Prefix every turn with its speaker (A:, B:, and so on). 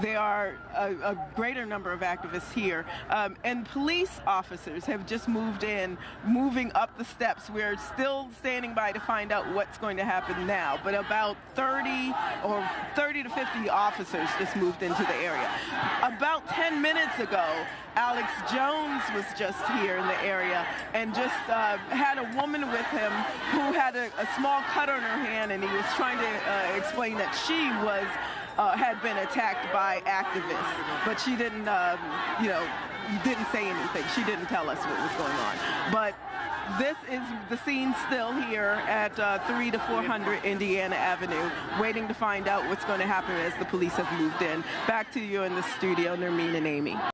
A: there are a, a greater number of activists here. Um, and police officers have just moved in, moving up the steps. We're still standing by to find out what's going to happen now. But about 30 or 30 to 50 officers just moved into the area. About 10 minutes ago, Alex Jones was just here in the area and just uh, had a woman with him who had a, a, small cut on her hand and he was trying to uh, explain that she was uh, had been attacked by activists, but she didn't, um, you know, didn't say anything. She didn't tell us what was going on. But this is the scene still here at uh, 3 to 400 Indiana Avenue, waiting to find out what's going to happen as the police have moved in. Back to you in the studio, Nermeen and Amy.